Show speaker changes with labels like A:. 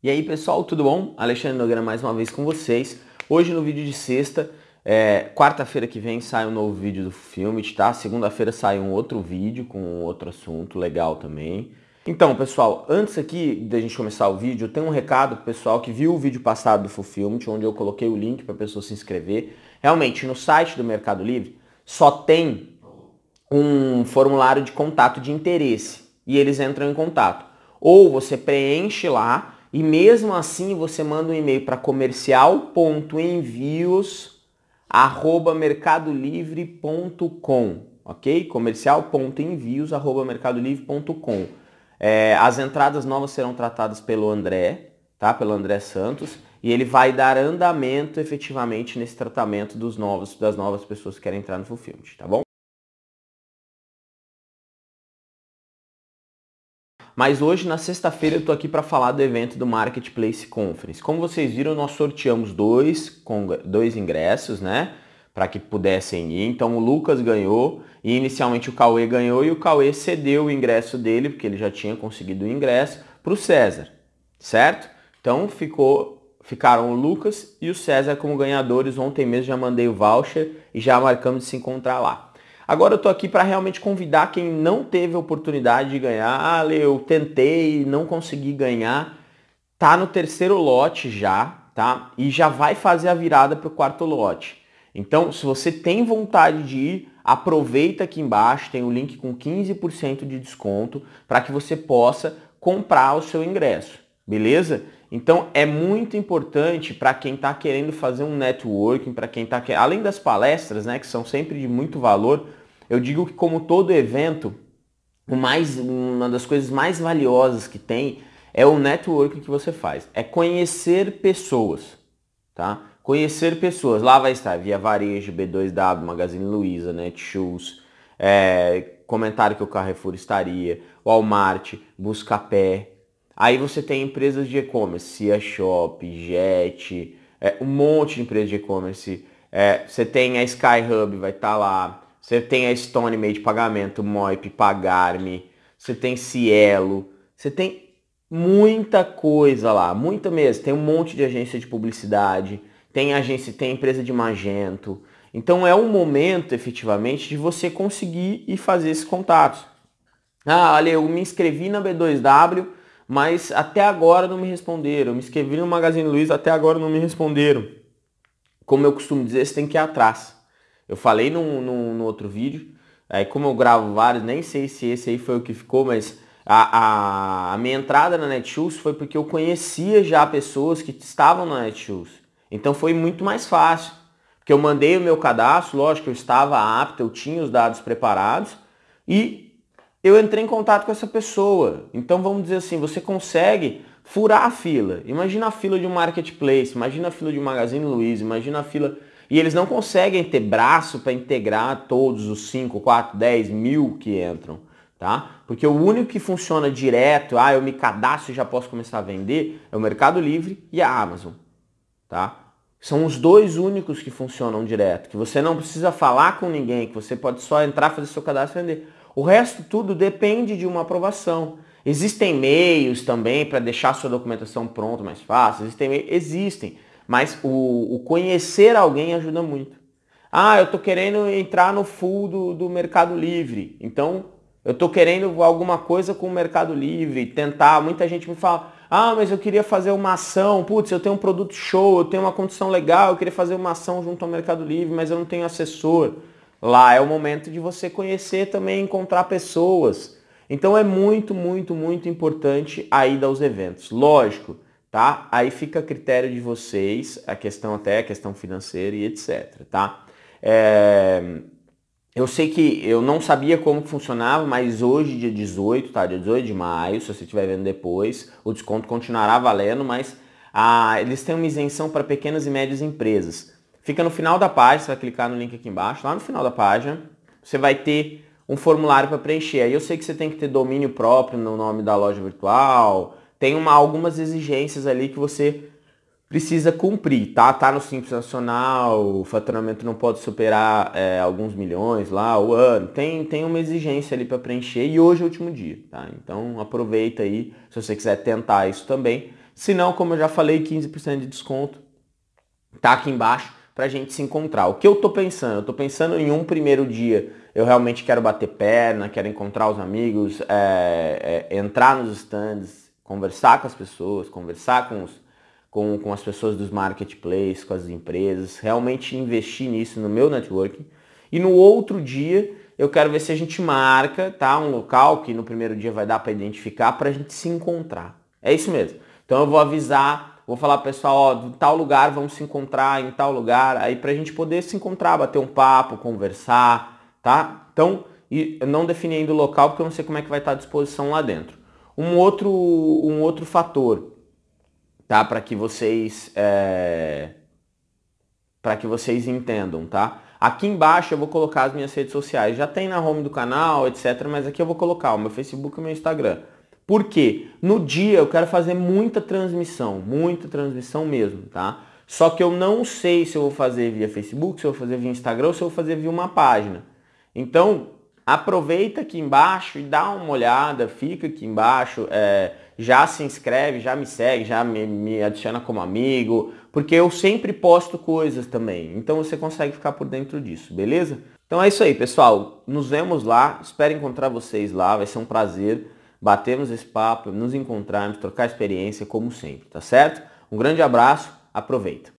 A: E aí pessoal, tudo bom? Alexandre Nogueira mais uma vez com vocês. Hoje no vídeo de sexta, é, quarta-feira que vem sai um novo vídeo do filme, tá? Segunda-feira sai um outro vídeo com outro assunto legal também. Então pessoal, antes aqui da gente começar o vídeo, eu tenho um recado pro pessoal que viu o vídeo passado do Fulfillment, onde eu coloquei o link para a pessoa se inscrever. Realmente, no site do Mercado Livre só tem um formulário de contato de interesse e eles entram em contato. Ou você preenche lá e mesmo assim você manda um e-mail para comercial.envios@mercadolivre.com, ok? comercial.envios@mercadolivre.com. É, as entradas novas serão tratadas pelo André, tá? Pelo André Santos e ele vai dar andamento efetivamente nesse tratamento dos novos, das novas pessoas que querem entrar no Fulfillment, tá bom? Mas hoje, na sexta-feira, eu estou aqui para falar do evento do Marketplace Conference. Como vocês viram, nós sorteamos dois, dois ingressos, né? Para que pudessem ir. Então o Lucas ganhou e inicialmente o Cauê ganhou e o Cauê cedeu o ingresso dele, porque ele já tinha conseguido o ingresso, para o César, certo? Então ficou, ficaram o Lucas e o César como ganhadores. Ontem mesmo já mandei o voucher e já marcamos de se encontrar lá. Agora eu tô aqui para realmente convidar quem não teve a oportunidade de ganhar. Ah, eu tentei, não consegui ganhar. Tá no terceiro lote já, tá? E já vai fazer a virada para o quarto lote. Então, se você tem vontade de ir, aproveita aqui embaixo, tem o link com 15% de desconto para que você possa comprar o seu ingresso, beleza? Então é muito importante para quem está querendo fazer um networking, para quem está além das palestras, né, que são sempre de muito valor, eu digo que como todo evento, o mais, uma das coisas mais valiosas que tem é o networking que você faz. É conhecer pessoas, tá? Conhecer pessoas. Lá vai estar Via Varejo, B2W, Magazine Luiza, Netshoes, é, comentário que o Carrefour estaria, Walmart, Buscapé. Aí você tem empresas de e-commerce, Cia Shop, Jet, é, um monte de empresas de e-commerce. É, você tem a Skyhub, vai estar tá lá. Você tem a Stone Made Pagamento, Moip, Pagarme, você tem Cielo, você tem muita coisa lá, muita mesmo. Tem um monte de agência de publicidade, tem agência, tem empresa de magento. Então é um momento efetivamente de você conseguir e fazer esses contatos. Ah, olha, eu me inscrevi na B2W, mas até agora não me responderam. Me inscrevi no Magazine Luiza, até agora não me responderam. Como eu costumo dizer, você tem que ir atrás. Eu falei no, no, outro vídeo, aí como eu gravo vários, nem sei se esse aí foi o que ficou, mas a, a, a minha entrada na Netshoes foi porque eu conhecia já pessoas que estavam na Netshoes. Então foi muito mais fácil. Porque eu mandei o meu cadastro, lógico, eu estava apto, eu tinha os dados preparados e eu entrei em contato com essa pessoa. Então vamos dizer assim, você consegue furar a fila. Imagina a fila de um marketplace, imagina a fila de um Magazine Luiza, imagina a fila e eles não conseguem ter braço para integrar todos os 5, 4, 10 mil que entram, tá? Porque o único que funciona direto, ah, eu me cadastro e já posso começar a vender, é o Mercado Livre e a Amazon, tá? São os dois únicos que funcionam direto, que você não precisa falar com ninguém, que você pode só entrar, fazer seu cadastro e vender. O resto tudo depende de uma aprovação. Existem meios também para deixar sua documentação pronta mais fácil, existem existem. Mas o, o conhecer alguém ajuda muito. Ah, eu estou querendo entrar no full do, do Mercado Livre. Então, eu estou querendo alguma coisa com o Mercado Livre, tentar. Muita gente me fala, ah, mas eu queria fazer uma ação. Putz, eu tenho um produto show, eu tenho uma condição legal, eu queria fazer uma ação junto ao Mercado Livre, mas eu não tenho assessor. Lá é o momento de você conhecer também, encontrar pessoas. Então é muito, muito, muito importante a ida aos eventos. Lógico, tá? Aí fica a critério de vocês, a questão até a questão financeira e etc, tá? É... Eu sei que eu não sabia como funcionava, mas hoje, dia 18, tá? Dia 18 de maio, se você estiver vendo depois, o desconto continuará valendo, mas ah, eles têm uma isenção para pequenas e médias empresas. Fica no final da página, você vai clicar no link aqui embaixo, lá no final da página, você vai ter um formulário para preencher. Aí eu sei que você tem que ter domínio próprio no nome da loja virtual, tem uma, algumas exigências ali que você precisa cumprir, tá? Tá no Simples Nacional, o faturamento não pode superar é, alguns milhões lá, o ano. Tem, tem uma exigência ali para preencher e hoje é o último dia, tá? Então aproveita aí, se você quiser tentar isso também. Se não, como eu já falei, 15% de desconto tá aqui embaixo para a gente se encontrar. O que eu tô pensando? Eu tô pensando em um primeiro dia, eu realmente quero bater perna, quero encontrar os amigos, é, é, entrar nos stands, conversar com as pessoas, conversar com, os, com, com as pessoas dos marketplaces, com as empresas, realmente investir nisso no meu networking. E no outro dia eu quero ver se a gente marca, tá? Um local que no primeiro dia vai dar para identificar para a gente se encontrar. É isso mesmo. Então eu vou avisar, vou falar pessoal, ó, tal lugar vamos se encontrar, em tal lugar, aí para a gente poder se encontrar, bater um papo, conversar, tá? Então, e não defini ainda o local porque eu não sei como é que vai estar à disposição lá dentro. Um outro, um outro fator, tá? Para que vocês é... para que vocês entendam, tá? Aqui embaixo eu vou colocar as minhas redes sociais. Já tem na home do canal, etc. Mas aqui eu vou colocar o meu Facebook e o meu Instagram. Por quê? No dia eu quero fazer muita transmissão, muita transmissão mesmo, tá? Só que eu não sei se eu vou fazer via Facebook, se eu vou fazer via Instagram ou se eu vou fazer via uma página. Então, aproveita aqui embaixo e dá uma olhada, fica aqui embaixo, é, já se inscreve, já me segue, já me, me adiciona como amigo, porque eu sempre posto coisas também. Então você consegue ficar por dentro disso, beleza? Então é isso aí, pessoal. Nos vemos lá. Espero encontrar vocês lá. Vai ser um prazer batermos esse papo, nos encontrarmos, trocar experiência como sempre, tá certo? Um grande abraço, aproveita.